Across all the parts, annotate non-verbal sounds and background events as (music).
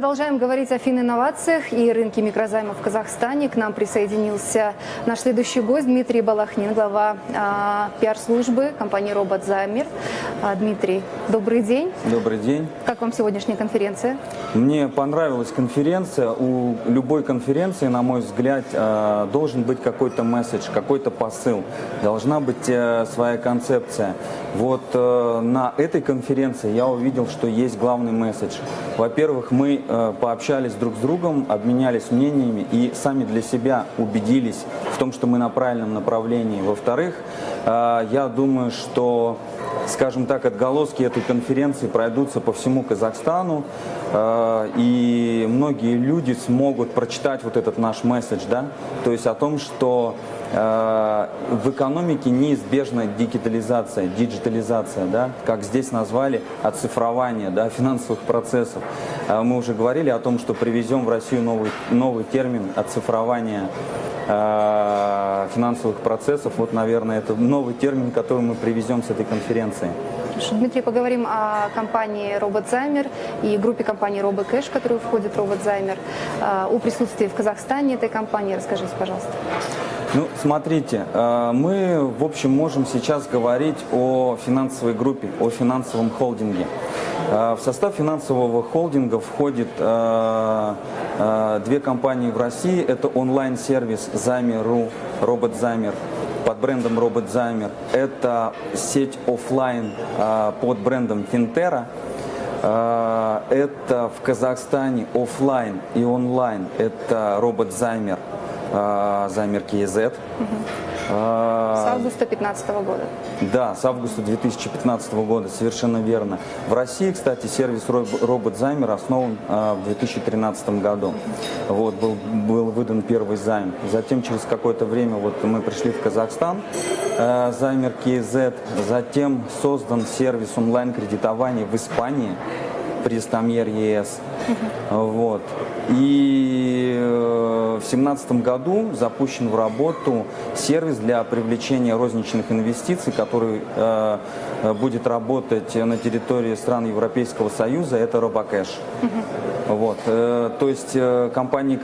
Продолжаем говорить о фининновациях и рынке микрозаймов в Казахстане. К нам присоединился наш следующий гость Дмитрий Балахнин, глава а, пиар-службы компании «Роботзаймер». А, Дмитрий, добрый день. Добрый день. Как вам сегодняшняя конференция? Мне понравилась конференция. У любой конференции, на мой взгляд, а, должен быть какой-то месседж, какой-то посыл. Должна быть а, своя концепция. Вот а, на этой конференции я увидел, что есть главный месседж. Во-первых, мы э, пообщались друг с другом, обменялись мнениями и сами для себя убедились в том, что мы на правильном направлении. Во-вторых, э, я думаю, что скажем так, отголоски этой конференции пройдутся по всему Казахстану, э, и многие люди смогут прочитать вот этот наш месседж, да, то есть о том, что э, в экономике неизбежна дигитализация, диджитализация, да, как здесь назвали, оцифрование да, финансовых процессов. Э, мы уже говорили о том, что привезем в Россию новый, новый термин оцифрование финансовых процессов. Вот, наверное, это новый термин, который мы привезем с этой конференции. Дмитрий, поговорим о компании RobotZymer и группе компании RoboCash, в которую входит RobotZymer. А, о присутствии в Казахстане этой компании расскажите, пожалуйста. Ну, смотрите, а, мы, в общем, можем сейчас говорить о финансовой группе, о финансовом холдинге. А, в состав финансового холдинга входит две компании в России. Это онлайн-сервис Замер.ру, RobotZymer под брендом RobotZymer. Это сеть офлайн а, под брендом Финтера. А, это в Казахстане офлайн и онлайн. Это RobotZymer, Займер KZ. С августа 2015 года. Да, с августа 2015 года, совершенно верно. В России, кстати, сервис робот-займер основан а, в 2013 году. Вот, был, был выдан первый займ. Затем, через какое-то время, вот мы пришли в Казахстан, э, займер KZ. Затем создан сервис онлайн-кредитования в Испании, Престамьер ЕС. (laughs) Вот. И э, в 2017 году запущен в работу сервис для привлечения розничных инвестиций, который э, э, будет работать на территории стран Европейского Союза, это Робокэш. Угу. Вот. То есть компания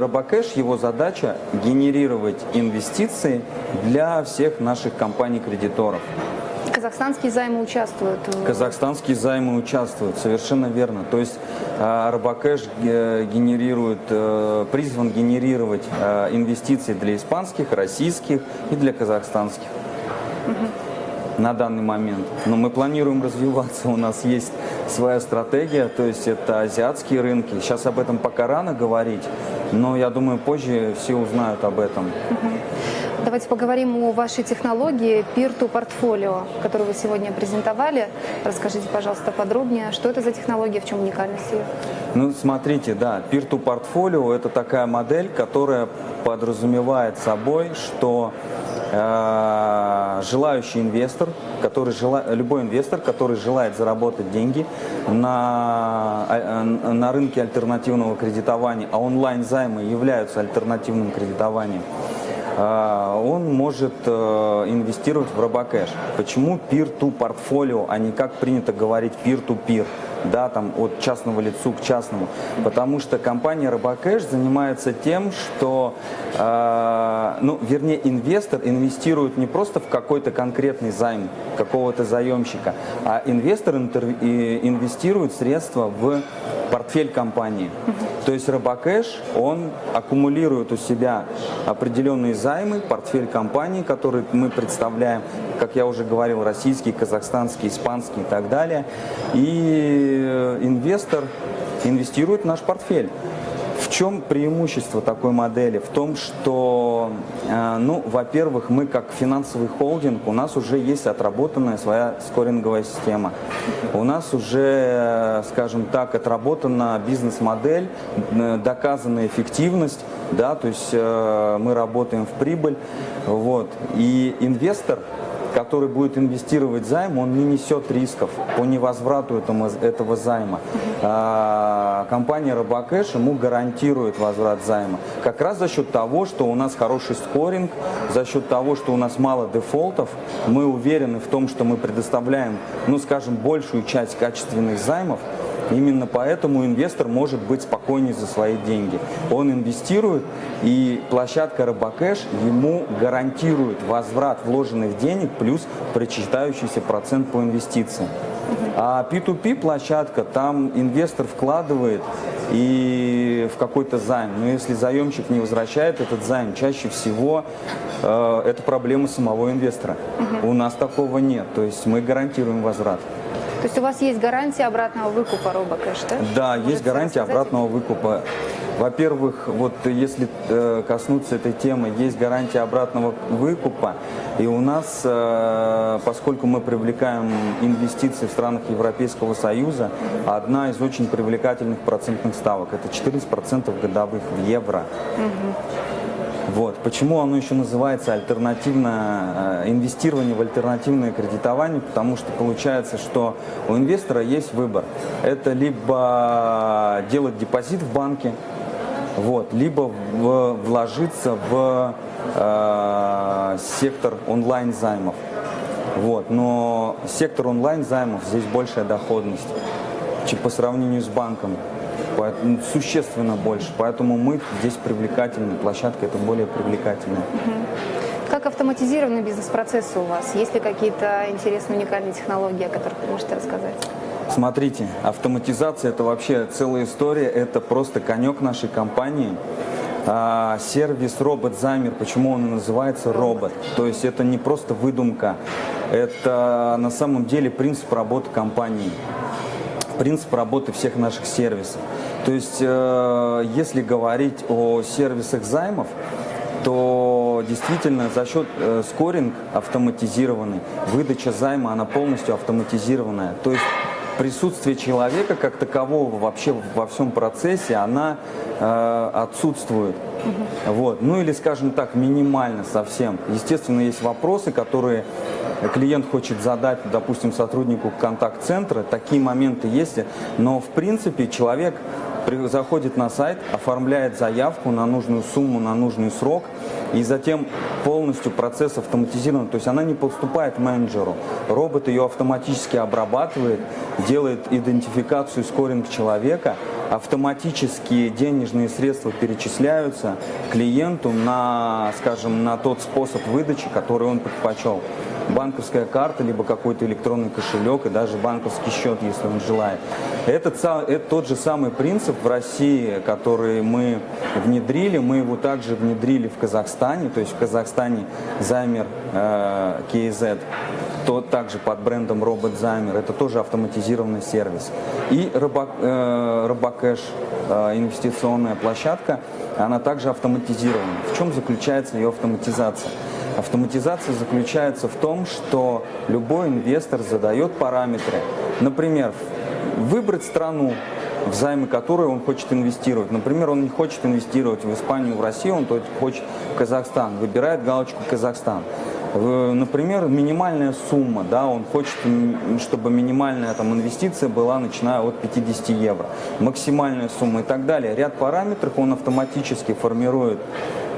Робокэш, его задача генерировать инвестиции для всех наших компаний-кредиторов. Казахстанские займы участвуют? Казахстанские займы участвуют, совершенно верно. То есть а, Робокэш э, генерирует, э, призван генерировать э, инвестиции для испанских, российских и для казахстанских. Угу. На данный момент. Но мы планируем развиваться, у нас есть своя стратегия, то есть это азиатские рынки. Сейчас об этом пока рано говорить, но я думаю, позже все узнают об этом. Угу. Давайте поговорим о вашей технологии Peer-to Portfolio, которую вы сегодня презентовали. Расскажите, пожалуйста, подробнее, что это за технология, в чем уникальность ее? Ну, смотрите, да, Peer-to Portfolio – это такая модель, которая подразумевает собой, что э, желающий инвестор, который жела, любой инвестор, который желает заработать деньги на, э, на рынке альтернативного кредитования, а онлайн-займы являются альтернативным кредитованием, а, он может э, инвестировать в робокэш. Почему peer-to портфолио, а не как принято говорить peer-to-peer? Да, там от частного лицу к частному. Потому что компания Робокэш занимается тем, что, э, ну, вернее, инвестор инвестирует не просто в какой-то конкретный займ какого-то заемщика, а инвестор инвестирует средства в портфель компании. То есть Робокэш, он аккумулирует у себя определенные займы, портфель компании, который мы представляем, как я уже говорил, российский, казахстанский, испанский и так далее. И э, инвестор инвестирует в наш портфель. В чем преимущество такой модели? В том, что, э, ну, во-первых, мы как финансовый холдинг, у нас уже есть отработанная своя скоринговая система. У нас уже, скажем так, отработана бизнес-модель, э, доказанная эффективность, да, то есть э, мы работаем в прибыль, вот. И инвестор который будет инвестировать займ, он не несет рисков по невозврату этому, этого займа. А, компания Робокэш ему гарантирует возврат займа. Как раз за счет того, что у нас хороший скоринг, за счет того, что у нас мало дефолтов, мы уверены в том, что мы предоставляем, ну скажем, большую часть качественных займов, Именно поэтому инвестор может быть спокойнее за свои деньги. Он инвестирует, и площадка Робокэш ему гарантирует возврат вложенных денег плюс причитающийся процент по инвестициям. А P2P площадка, там инвестор вкладывает и в какой-то займ. Но если заемщик не возвращает этот займ, чаще всего э, это проблема самого инвестора. У нас такого нет. То есть мы гарантируем возврат. То есть у вас есть гарантия обратного выкупа робокэш, да? Да, Можете есть гарантия рассказать? обратного выкупа. Во-первых, вот если э, коснуться этой темы, есть гарантия обратного выкупа. И у нас, э, поскольку мы привлекаем инвестиции в странах Европейского Союза, одна из очень привлекательных процентных ставок – это 14% годовых в евро. Вот. Почему оно еще называется альтернативное э, инвестирование в альтернативное кредитование? Потому что получается, что у инвестора есть выбор. Это либо делать депозит в банке, вот, либо в- вложиться в э, сектор онлайн займов. Вот. Но сектор онлайн займов здесь большая доходность чем по сравнению с банком. Поэтому существенно больше. Поэтому мы здесь привлекательны. Площадка это более привлекательная. Как автоматизированы бизнес-процессы у вас? Есть ли какие-то интересные уникальные технологии, о которых вы можете рассказать? Смотрите, автоматизация это вообще целая история, это просто конек нашей компании. А, сервис робот замер, почему он называется робот? То есть это не просто выдумка, это на самом деле принцип работы компании, принцип работы всех наших сервисов. То есть э, если говорить о сервисах займов, то действительно за счет э, скоринг автоматизированный, выдача займа, она полностью автоматизированная. То есть присутствие человека как такового вообще во всем процессе, она э, отсутствует. Вот. Ну или, скажем так, минимально совсем. Естественно, есть вопросы, которые клиент хочет задать, допустим, сотруднику контакт-центра. Такие моменты есть. Но, в принципе, человек заходит на сайт, оформляет заявку на нужную сумму, на нужный срок, и затем полностью процесс автоматизирован. То есть она не поступает менеджеру. Робот ее автоматически обрабатывает, делает идентификацию, скоринг человека, автоматически денежные средства перечисляются клиенту на, скажем, на тот способ выдачи, который он предпочел. Банковская карта, либо какой-то электронный кошелек и даже банковский счет, если он желает. Это, это тот же самый принцип в России, который мы внедрили. Мы его также внедрили в Казахстане. То есть в Казахстане Займер э, KZ то также под брендом Робот Займер. Это тоже автоматизированный сервис. И э, Робокэш, э, инвестиционная площадка, она также автоматизирована. В чем заключается ее автоматизация? Автоматизация заключается в том, что любой инвестор задает параметры. Например, выбрать страну, займы которой он хочет инвестировать. Например, он не хочет инвестировать в Испанию, в Россию, он хочет в Казахстан. Выбирает галочку «Казахстан». Например, минимальная сумма, да, он хочет, чтобы минимальная там, инвестиция была начиная от 50 евро, максимальная сумма и так далее. Ряд параметров он автоматически формирует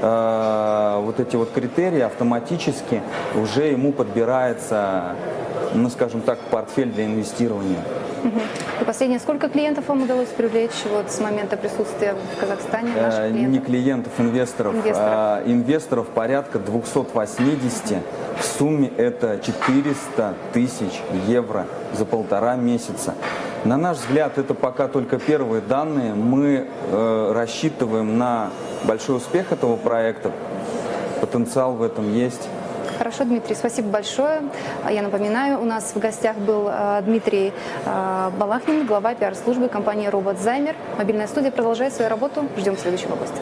э, вот эти вот критерии, автоматически уже ему подбирается, ну, скажем так, портфель для инвестирования. И последнее, сколько клиентов вам удалось привлечь вот с момента присутствия в Казахстане, Э, наших Не клиентов? клиентов, инвесторов. Инвесторов. А, инвесторов порядка 280. В сумме это 400 тысяч евро за полтора месяца. На наш взгляд, это пока только первые данные. Мы э, рассчитываем на большой успех этого проекта. Потенциал в этом есть. Хорошо, Дмитрий, спасибо большое. А Я напоминаю, у нас в гостях был э, Дмитрий э, Балахнин, глава пиар-службы компании «Робот Займер». Мобильная студия продолжает свою работу. Ждем следующего гостя.